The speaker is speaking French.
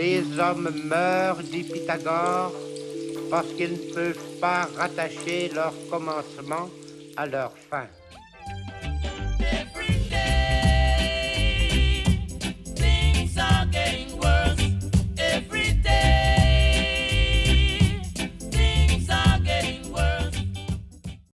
Les hommes meurent, dit Pythagore, parce qu'ils ne peuvent pas rattacher leur commencement à leur fin.